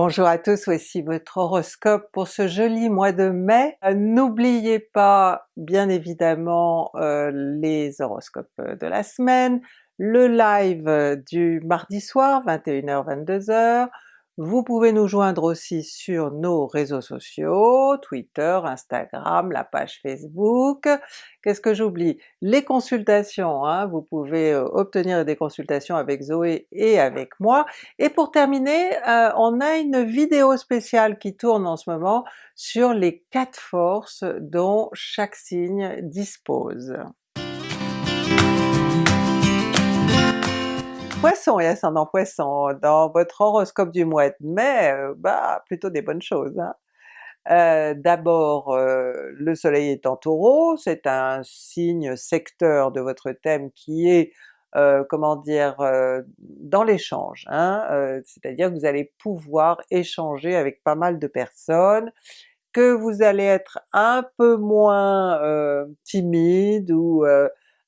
Bonjour à tous, voici votre horoscope pour ce joli mois de mai. Euh, n'oubliez pas bien évidemment euh, les horoscopes de la semaine, le live du mardi soir 21h-22h, vous pouvez nous joindre aussi sur nos réseaux sociaux, Twitter, Instagram, la page Facebook. Qu'est-ce que j'oublie? Les consultations, hein, vous pouvez euh, obtenir des consultations avec Zoé et avec moi. Et pour terminer, euh, on a une vidéo spéciale qui tourne en ce moment sur les quatre forces dont chaque signe dispose. Poisson et ascendant Poisson, dans votre horoscope du mois de mai, euh, bah plutôt des bonnes choses. Hein. Euh, D'abord euh, le soleil est en Taureau, c'est un signe secteur de votre thème qui est comment dire, dans l'échange, hein, c'est-à-dire que vous allez pouvoir échanger avec pas mal de personnes, que vous allez être un peu moins timide ou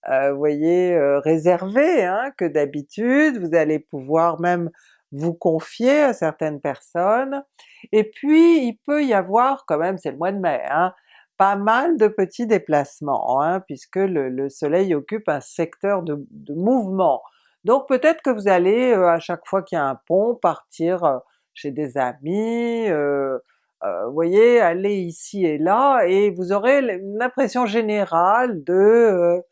vous voyez, euh, réservé hein, que d'habitude, vous allez pouvoir même vous confier à certaines personnes, et puis il peut y avoir quand même, c'est le mois de mai, hein, pas mal de petits déplacements, hein, puisque le, soleil occupe un secteur de, mouvement. Donc peut-être que vous allez, euh, à chaque fois qu'il y a un pont, partir chez des amis, voyez, aller ici et là, et vous aurez l'impression générale de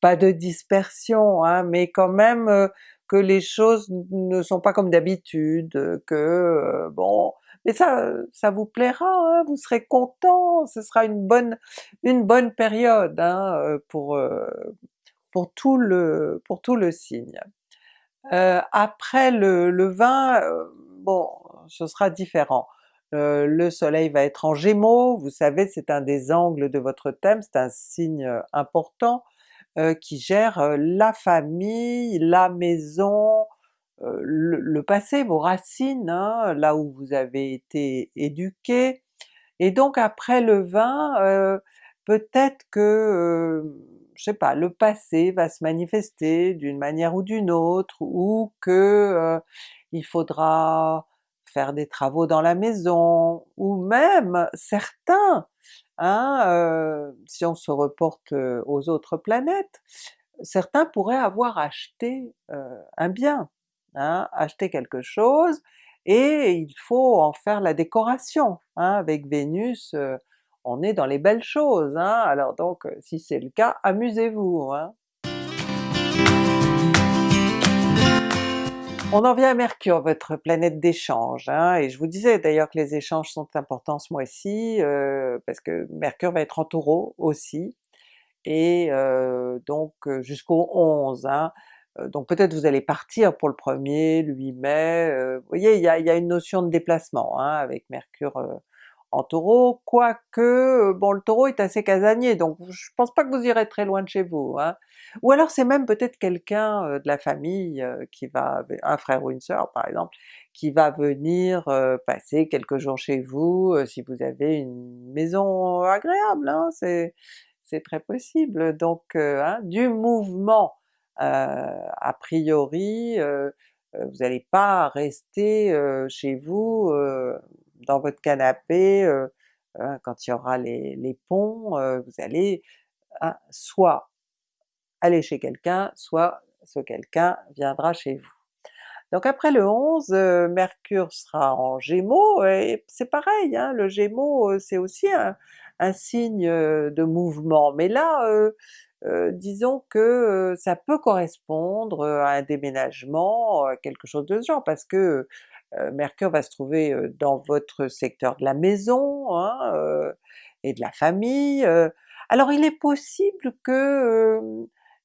pas de dispersion, hein, mais quand même euh, que les choses ne sont pas comme d'habitude, que euh, bon, mais ça, ça vous plaira, hein, vous serez content, ce sera une bonne, une bonne période hein, euh, pour, pour, tout le, pour tout le signe. après le, le 20, bon, ce sera différent. le soleil va être en Gémeaux, vous savez c'est un des angles de votre thème, c'est un signe important, euh, qui gère euh, la famille, la maison, euh, le, passé, vos racines, hein, là où vous avez été éduqué, et donc après le 20, peut-être que, je sais pas, le passé va se manifester d'une manière ou d'une autre, ou que il faudra faire des travaux dans la maison, ou même certains Hein, euh, si on se reporte euh, aux autres planètes, certains pourraient avoir acheté euh, un bien, hein, acheté quelque chose, et il faut en faire la décoration. Hein, avec Vénus, on est dans les belles choses, hein, alors donc si c'est le cas, amusez-vous! On en vient à Mercure, votre planète d'échange, hein, et je vous disais d'ailleurs que les échanges sont importants ce mois-ci, euh, parce que Mercure va être en Taureau aussi, et euh, donc euh, jusqu'au 11, hein. donc peut-être vous allez partir pour le 1er, le 8 mai, vous voyez il y a, une notion de déplacement hein, avec Mercure en Taureau, quoique bon le Taureau est assez casanier, donc je pense pas que vous irez très loin de chez vous, hein. Ou alors c'est même peut-être quelqu'un de la famille qui va, un frère ou une sœur par exemple, qui va venir passer quelques jours chez vous, si vous avez une maison agréable, hein, c'est très possible. Donc hein, du mouvement a priori, vous n'allez pas rester chez vous dans votre canapé hein, quand il y aura les, ponts, vous allez soit aller chez quelqu'un, soit ce quelqu'un viendra chez vous. Donc après le 11, euh, Mercure sera en Gémeaux, et c'est pareil, hein, le Gémeaux euh, c'est aussi un, signe euh, de mouvement, mais là disons que ça peut correspondre à un déménagement, quelque chose de ce genre, parce que Mercure va se trouver dans votre secteur de la maison hein, et de la famille, alors il est possible que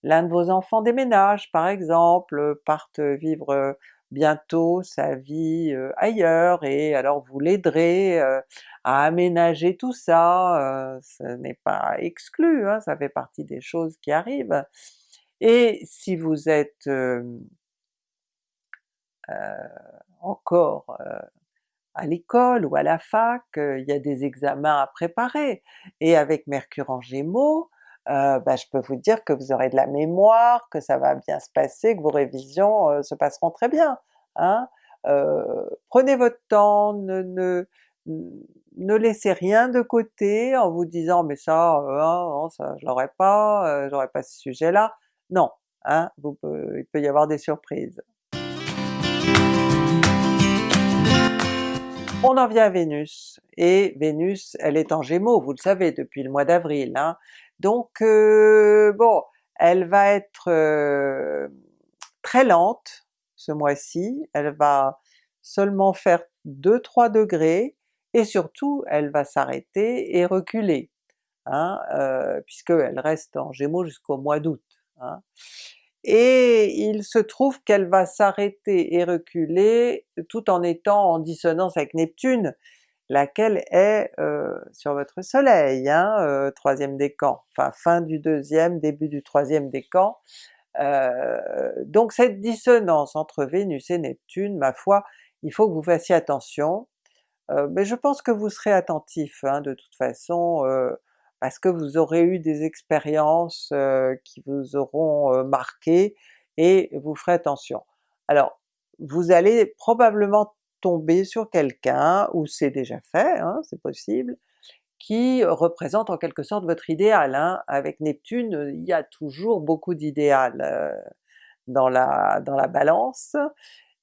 l'un de vos enfants déménage par exemple, parte vivre bientôt sa vie ailleurs, et alors vous l'aiderez à aménager tout ça, ce n'est pas exclu, hein, ça fait partie des choses qui arrivent. Et si vous êtes encore à l'école ou à la fac, il y a des examens à préparer, et avec Mercure en Gémeaux, euh, bah, je peux vous dire que vous aurez de la mémoire, que ça va bien se passer, que vos révisions euh, se passeront très bien. Hein? prenez votre temps, ne, ne, ne laissez rien de côté en vous disant mais ça, hein, ça je l'aurais pas, j'aurais pas ce sujet-là. Non, hein, vous, il peut y avoir des surprises. On en vient à Vénus, et Vénus elle est en Gémeaux, vous le savez depuis le mois d'avril, hein. donc euh, bon, elle va être euh, très lente ce mois-ci, elle va seulement faire 2-3 degrés, et surtout elle va s'arrêter et reculer, hein, euh, puisqu'elle reste en Gémeaux jusqu'au mois d'août. Hein et il se trouve qu'elle va s'arrêter et reculer tout en étant en dissonance avec Neptune, laquelle est euh, sur votre soleil, hein, euh, troisième décan, enfin fin du deuxième, début du troisième décan. Euh, donc cette dissonance entre Vénus et Neptune, ma foi, il faut que vous fassiez attention, mais je pense que vous serez attentif hein, de toute façon, parce que vous aurez eu des expériences qui vous auront euh, marqué et vous ferez attention? Alors vous allez probablement tomber sur quelqu'un, ou c'est déjà fait, hein, c'est possible, qui représente en quelque sorte votre idéal. Hein. Avec Neptune, il y a toujours beaucoup d'idéal dans, la, dans la Balance,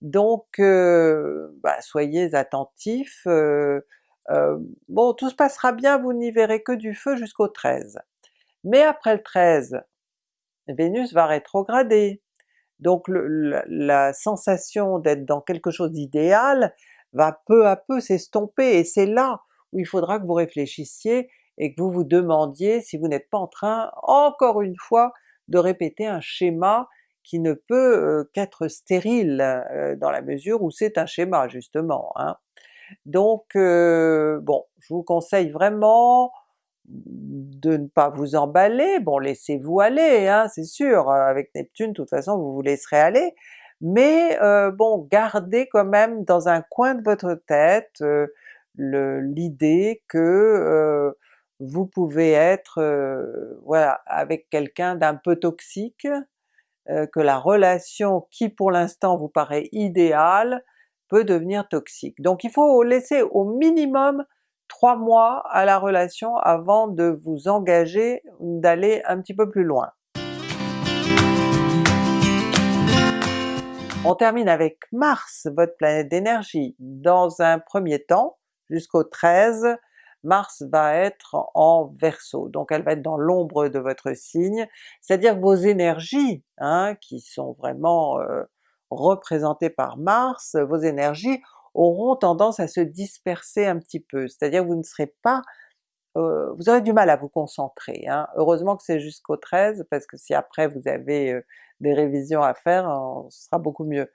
donc bah, soyez attentifs, euh, bon tout se passera bien, vous n'y verrez que du feu jusqu'au 13. Mais après le 13, Vénus va rétrograder, donc la sensation d'être dans quelque chose d'idéal va peu à peu s'estomper, et c'est là où il faudra que vous réfléchissiez et que vous vous demandiez si vous n'êtes pas en train, encore une fois, de répéter un schéma qui ne peut euh, qu'être stérile, euh, dans la mesure où c'est un schéma justement. Hein. Donc euh, bon, je vous conseille vraiment de ne pas vous emballer, bon laissez-vous aller, hein, c'est sûr, avec Neptune de toute façon vous vous laisserez aller, mais euh, bon gardez quand même dans un coin de votre tête euh, l'idée que vous pouvez être voilà avec quelqu'un d'un peu toxique, que la relation qui pour l'instant vous paraît idéale devenir toxique. Donc il faut laisser au minimum trois mois à la relation avant de vous engager, d'aller un petit peu plus loin. On termine avec Mars, votre planète d'énergie. Dans un premier temps, jusqu'au 13, Mars va être en Verseau, donc elle va être dans l'ombre de votre signe, c'est-à-dire vos énergies, hein, qui sont vraiment euh, représentées par Mars, vos énergies auront tendance à se disperser un petit peu, c'est-à-dire vous ne serez pas euh, vous aurez du mal à vous concentrer. Hein. Heureusement que c'est jusqu'au 13, parce que si après vous avez euh, des révisions à faire, ce sera beaucoup mieux.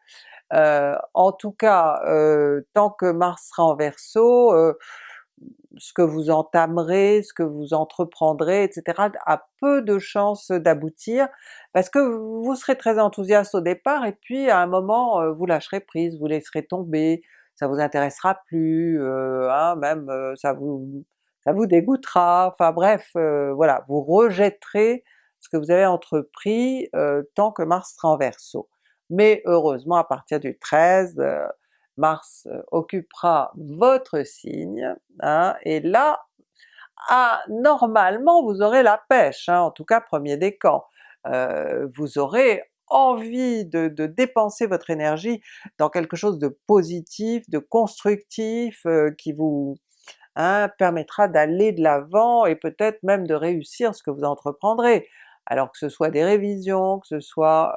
Euh, en tout cas, tant que Mars sera en Verseau, ce que vous entamerez, ce que vous entreprendrez, etc. a peu de chances d'aboutir, parce que vous serez très enthousiaste au départ, et puis à un moment euh, vous lâcherez prise, vous laisserez tomber, ça vous intéressera plus, euh, hein, même euh, ça vous ça vous dégoûtera, enfin bref, voilà, vous rejetterez ce que vous avez entrepris tant que Mars sera en Verseau. Mais heureusement à partir du 13, Mars euh, occupera votre signe, hein, et là, ah, normalement vous aurez la pêche, hein, en tout cas premier décan. Euh, vous aurez envie de, dépenser votre énergie dans quelque chose de positif, de constructif, euh, qui vous hein, permettra d'aller de l'avant et peut-être même de réussir ce que vous entreprendrez. Alors que ce soit des révisions, que ce soit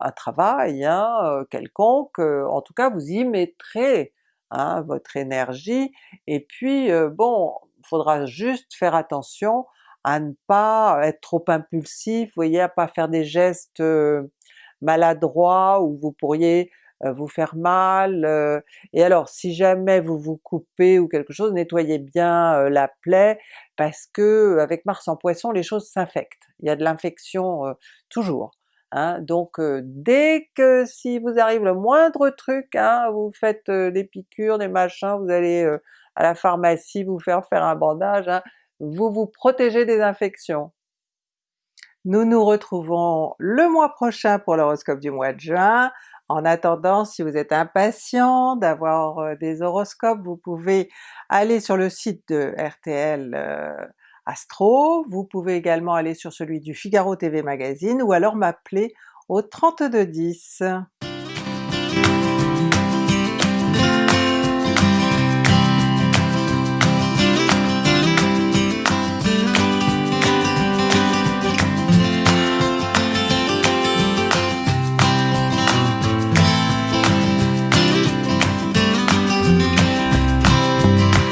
un travail hein, quelconque, en tout cas vous y mettrez hein, votre énergie, et puis bon, faudra juste faire attention à ne pas être trop impulsif, vous voyez, à pas faire des gestes maladroits où vous pourriez vous faire mal, et alors si jamais vous vous coupez ou quelque chose, nettoyez bien la plaie, parce que avec Mars en Poisson les choses s'infectent, il y a de l'infection toujours. Hein, donc dès que si vous arrive le moindre truc, hein, vous faites des piqûres, des machins, vous allez à la pharmacie vous faire faire un bandage, hein, vous vous protégez des infections. Nous nous retrouvons le mois prochain pour l'horoscope du mois de juin. En attendant, si vous êtes impatient d'avoir des horoscopes, vous pouvez aller sur le site de RTL Astro, vous pouvez également aller sur celui du Figaro TV Magazine ou alors m'appeler au 3210.